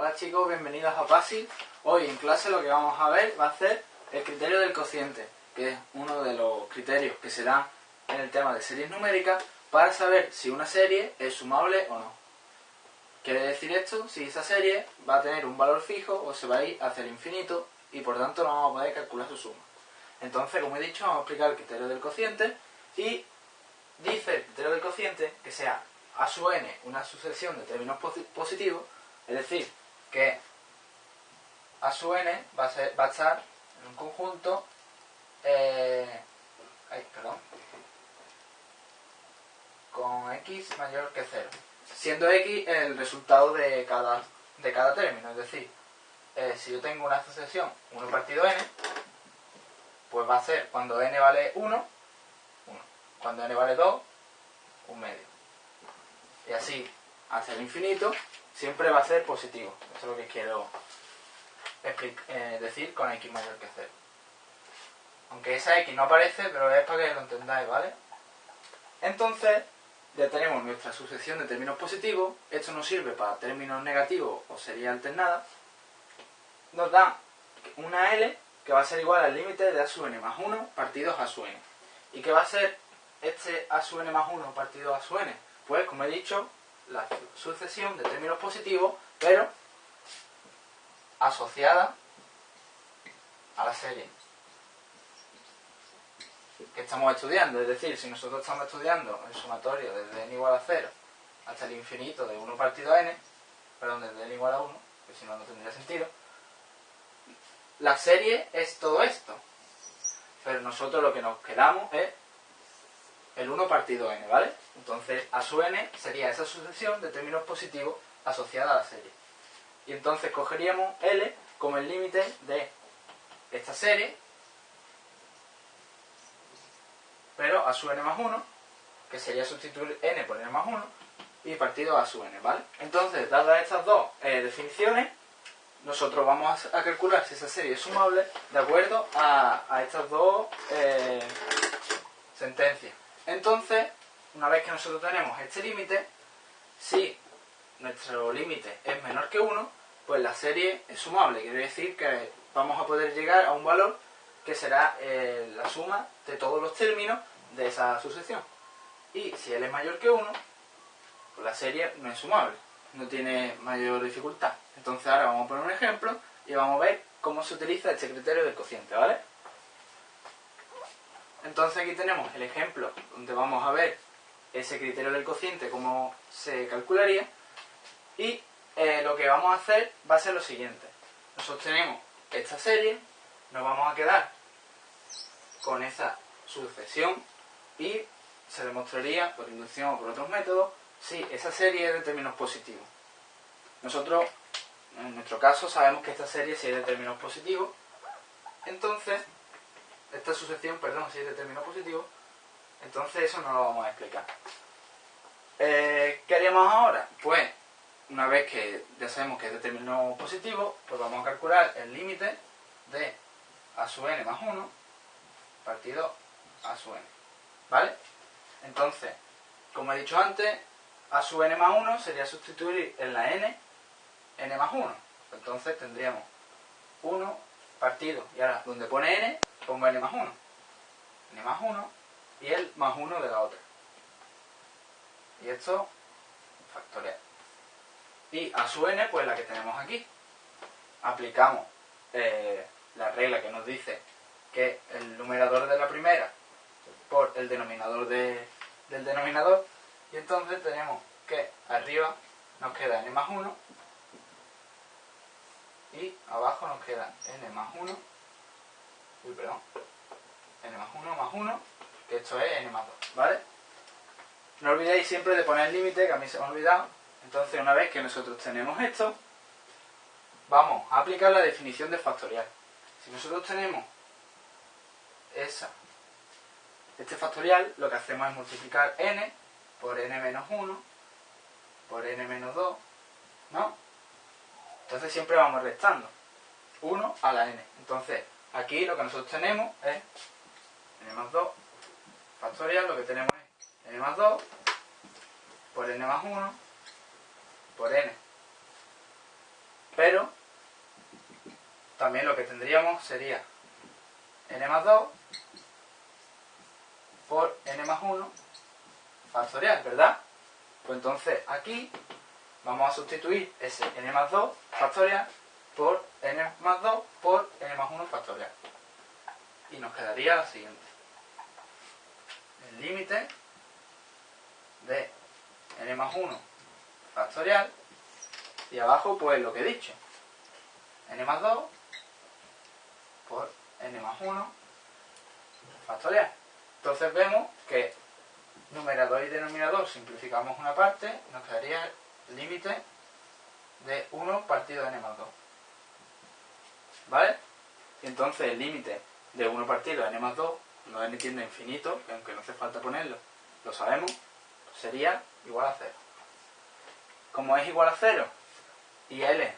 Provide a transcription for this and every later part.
Hola chicos, bienvenidos a PASI. Hoy en clase lo que vamos a ver va a ser el criterio del cociente, que es uno de los criterios que se dan en el tema de series numéricas para saber si una serie es sumable o no. Quiere decir esto si esa serie va a tener un valor fijo o se va a ir hacia el infinito y por tanto no vamos a poder calcular su suma. Entonces, como he dicho, vamos a explicar el criterio del cociente y dice el criterio del cociente que sea a sub n una sucesión de términos positivos, es decir, que a sub n va a, ser, va a estar en un conjunto eh, perdón, con x mayor que 0, siendo x el resultado de cada, de cada término, es decir, eh, si yo tengo una sucesión 1 partido n, pues va a ser cuando n vale 1, 1, cuando n vale 2, un medio. Y así hacia el infinito, siempre va a ser positivo. Eso es lo que quiero eh, decir con x mayor que 0. Aunque esa x no aparece, pero es para que lo entendáis, ¿vale? Entonces, ya tenemos nuestra sucesión de términos positivos. Esto nos sirve para términos negativos o sería alternada. Nos da una L que va a ser igual al límite de a sub n más 1 partido a sub n. ¿Y qué va a ser este a sub n más 1 partido a sub n? Pues, como he dicho, la sucesión de términos positivos, pero asociada a la serie que estamos estudiando. Es decir, si nosotros estamos estudiando el sumatorio desde n igual a 0 hasta el infinito de 1 partido a n, perdón, desde n igual a 1, que si no, no tendría sentido, la serie es todo esto. Pero nosotros lo que nos quedamos es el 1 partido n, ¿vale? Entonces, a su n sería esa sucesión de términos positivos asociada a la serie. Y entonces cogeríamos L como el límite de esta serie, pero a su n más 1, que sería sustituir n por n más 1, y partido a su n, ¿vale? Entonces, dadas estas dos eh, definiciones, nosotros vamos a, calcular si esa serie es sumable de acuerdo a, estas dos eh, sentencias. Entonces, una vez que nosotros tenemos este límite, si nuestro límite es menor que 1, pues la serie es sumable. Quiere decir que vamos a poder llegar a un valor que será eh, la suma de todos los términos de esa sucesión. Y si él es mayor que 1, pues la serie no es sumable, no tiene mayor dificultad. Entonces ahora vamos a poner un ejemplo y vamos a ver cómo se utiliza este criterio del cociente, ¿vale? Entonces aquí tenemos el ejemplo donde vamos a ver ese criterio del cociente, cómo se calcularía. Y eh, lo que vamos a hacer va a ser lo siguiente. Nosotros tenemos esta serie, nos vamos a quedar con esa sucesión y se demostraría por inducción o por otros métodos si esa serie es de términos positivos. Nosotros, en nuestro caso, sabemos que esta serie si es de términos positivos, entonces esta sucesión, perdón, si es de término positivo, entonces eso no lo vamos a explicar. Eh, ¿Qué haríamos ahora? Pues, una vez que ya sabemos que es de término positivo, pues vamos a calcular el límite de a sub n más 1 partido a sub n. ¿Vale? Entonces, como he dicho antes, a sub n más 1 sería sustituir en la n, n más 1. Entonces tendríamos 1 partido, y ahora donde pone n, pongo n más 1. n más 1 y el más 1 de la otra. Y esto factorial. Y a su n, pues la que tenemos aquí. Aplicamos eh, la regla que nos dice que el numerador de la primera por el denominador del denominador. Y entonces tenemos que arriba nos queda n más 1 y abajo nos queda n más 1 uy, perdón, n más 1 más 1, que esto es n más 2, ¿vale? No olvidéis siempre de poner el límite, que a mí se me ha olvidado. Entonces, una vez que nosotros tenemos esto, vamos a aplicar la definición de factorial. Si nosotros tenemos esa, este factorial, lo que hacemos es multiplicar n por n menos 1 por n menos 2, ¿no? Entonces siempre vamos restando 1 a la n. Entonces, Aquí lo que nosotros tenemos es n más 2 factorial, lo que tenemos es n más 2 por n más 1 por n Pero también lo que tendríamos sería n más 2 por n más 1 factorial, ¿verdad? Pues entonces aquí vamos a sustituir ese n más 2 factorial por n más 2 por n más 1 factorial. Y nos quedaría la siguiente. El límite de n más 1 factorial y abajo pues lo que he dicho. n más 2 por n más 1 factorial. Entonces vemos que numerador y denominador simplificamos una parte, nos quedaría límite de 1 partido de n más 2. ¿Vale? Entonces el límite de 1 partido de n más 2, no n tiende a infinito, que aunque no hace falta ponerlo, lo sabemos, sería igual a 0. Como es igual a 0 y L,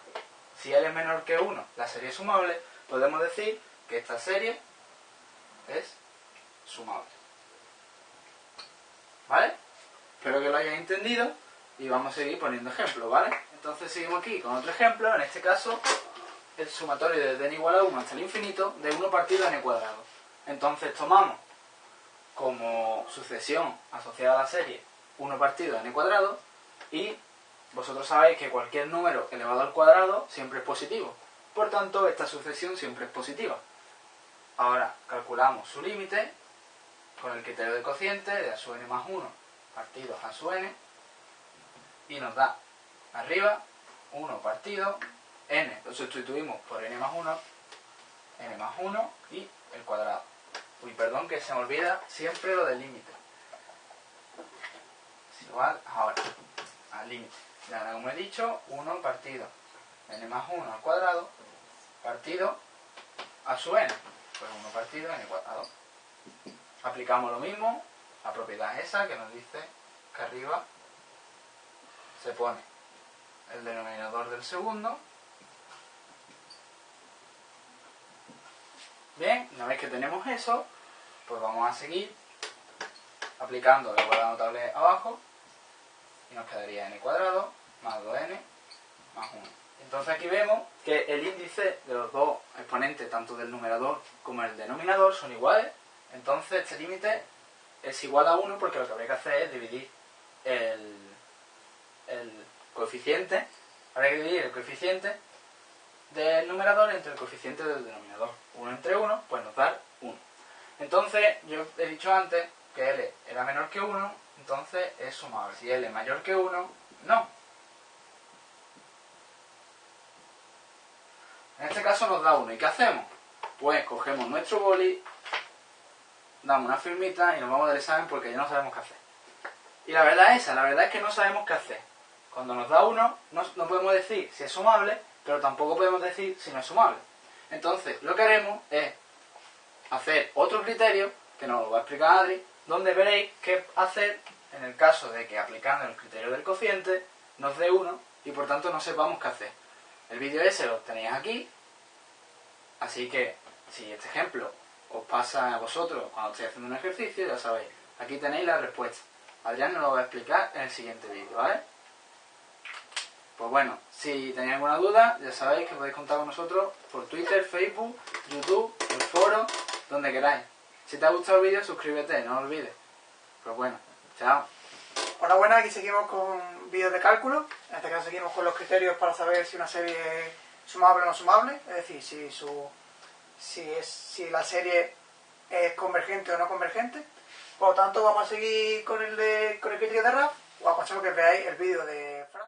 si L es menor que 1, la serie es sumable, podemos decir que esta serie es sumable. ¿Vale? Espero que lo hayáis entendido y vamos a seguir poniendo ejemplos, ¿vale? Entonces seguimos aquí con otro ejemplo, en este caso el sumatorio de n igual a 1 hasta el infinito de 1 partido n cuadrado. Entonces tomamos como sucesión asociada a la serie 1 partido n cuadrado y vosotros sabéis que cualquier número elevado al cuadrado siempre es positivo. Por tanto, esta sucesión siempre es positiva. Ahora calculamos su límite con el criterio de cociente de a su n más 1 partido a su n y nos da arriba 1 partido n, lo sustituimos por n más 1, n más 1 y el cuadrado. Uy, perdón que se me olvida siempre lo del límite. Es igual ahora al límite. Y ahora, como he dicho, 1 partido n más 1 al cuadrado partido a su n. Pues 1 partido n cuadrado. Aplicamos lo mismo, la propiedad esa que nos dice que arriba se pone el denominador del segundo. Bien, una vez que tenemos eso, pues vamos a seguir aplicando la igualdad notable abajo y nos quedaría n cuadrado más 2n más 1. Entonces aquí vemos que el índice de los dos exponentes, tanto del numerador como el denominador, son iguales. Entonces este límite es igual a 1 porque lo que habría que hacer es dividir el coeficiente, habría que dividir el coeficiente del numerador entre el coeficiente del denominador. 1 entre 1, pues nos da 1. Entonces, yo he dicho antes que L era menor que 1, entonces es sumable. Si L es mayor que 1, no. En este caso nos da 1. ¿Y qué hacemos? Pues cogemos nuestro boli, damos una firmita y nos vamos del examen porque ya no sabemos qué hacer. Y la verdad es esa, la verdad es que no sabemos qué hacer. Cuando nos da 1, no, podemos decir si es sumable, pero tampoco podemos decir si no es sumable. Entonces, lo que haremos es hacer otro criterio, que nos lo va a explicar Adri, donde veréis qué hacer en el caso de que aplicando el criterio del cociente nos dé 1 y por tanto no sepamos qué hacer. El vídeo ese lo tenéis aquí, así que si este ejemplo os pasa a vosotros cuando estéis haciendo un ejercicio, ya sabéis, aquí tenéis la respuesta. Adrián nos lo va a explicar en el siguiente vídeo, ¿vale? Pues bueno, si tenéis alguna duda, ya sabéis que podéis contar con nosotros por Twitter, Facebook, YouTube, el foro, donde queráis. Si te ha gustado el vídeo, suscríbete, no olvides. Pues bueno, chao. Hola, buenas, aquí seguimos con vídeos de cálculo. En este caso seguimos con los criterios para saber si una serie es sumable o no sumable, es decir, si, su, si, es, si la serie es convergente o no convergente. Por lo tanto, vamos a seguir con el, de, con el criterio de RAF. Os aconsejo que veáis el vídeo de